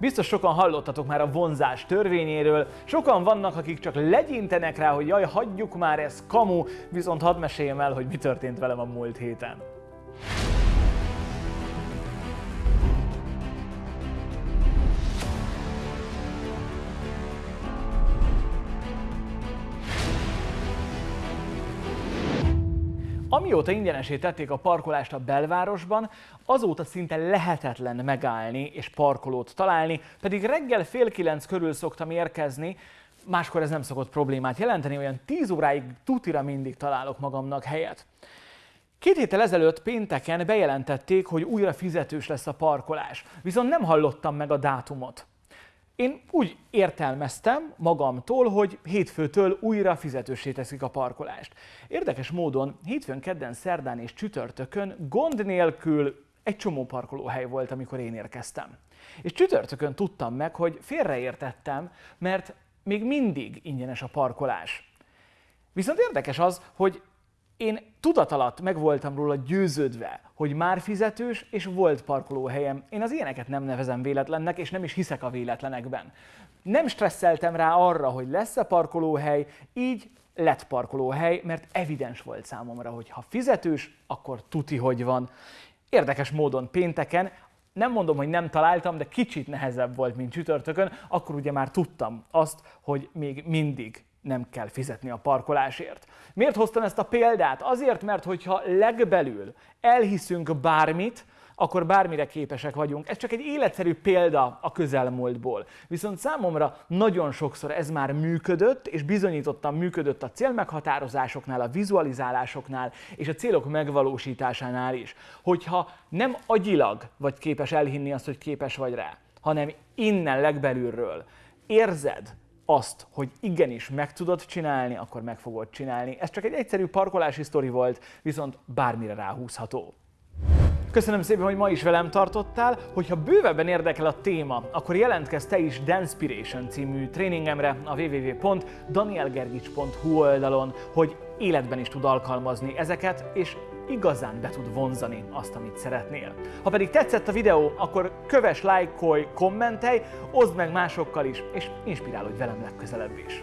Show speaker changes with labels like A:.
A: Biztos sokan hallottatok már a vonzás törvényéről, sokan vannak, akik csak legyintenek rá, hogy jaj, hagyjuk már, ez kamu, viszont hadd meséljem el, hogy mi történt velem a múlt héten. Amióta ingyenesé tették a parkolást a belvárosban, azóta szinte lehetetlen megállni és parkolót találni, pedig reggel fél kilenc körül szoktam érkezni, máskor ez nem szokott problémát jelenteni, olyan 10 óráig tutira mindig találok magamnak helyet. Két héttel ezelőtt pénteken bejelentették, hogy újra fizetős lesz a parkolás, viszont nem hallottam meg a dátumot. Én úgy értelmeztem magamtól, hogy hétfőtől újra fizetősé teszik a parkolást. Érdekes módon hétfőn, kedden, szerdán és csütörtökön gond nélkül egy csomó parkolóhely volt, amikor én érkeztem. És csütörtökön tudtam meg, hogy félreértettem, mert még mindig ingyenes a parkolás. Viszont érdekes az, hogy én tudat alatt meg voltam róla győződve, hogy már fizetős és volt parkolóhelyem. Én az ilyeneket nem nevezem véletlennek, és nem is hiszek a véletlenekben. Nem stresszeltem rá arra, hogy lesz-e parkolóhely, így lett parkolóhely, mert evidens volt számomra, hogy ha fizetős, akkor tuti, hogy van. Érdekes módon pénteken nem mondom, hogy nem találtam, de kicsit nehezebb volt, mint csütörtökön, akkor ugye már tudtam azt, hogy még mindig nem kell fizetni a parkolásért. Miért hoztam ezt a példát? Azért, mert hogyha legbelül elhiszünk bármit, akkor bármire képesek vagyunk. Ez csak egy életszerű példa a közelmúltból. Viszont számomra nagyon sokszor ez már működött, és bizonyítottan működött a célmeghatározásoknál, a vizualizálásoknál és a célok megvalósításánál is. Hogyha nem agyilag vagy képes elhinni azt, hogy képes vagy rá, hanem innen legbelülről érzed, azt, hogy igenis meg tudod csinálni, akkor meg fogod csinálni. Ez csak egy egyszerű parkolási sztori volt, viszont bármire ráhúzható. Köszönöm szépen, hogy ma is velem tartottál. Hogyha bővebben érdekel a téma, akkor jelentkezz te is Danspiration című tréningemre a www.danielgergics.hu oldalon, hogy életben is tud alkalmazni ezeket, és igazán be tud vonzani azt, amit szeretnél. Ha pedig tetszett a videó, akkor kövess, lájkolj, kommentelj, oszd meg másokkal is, és inspirálódj velem legközelebb is.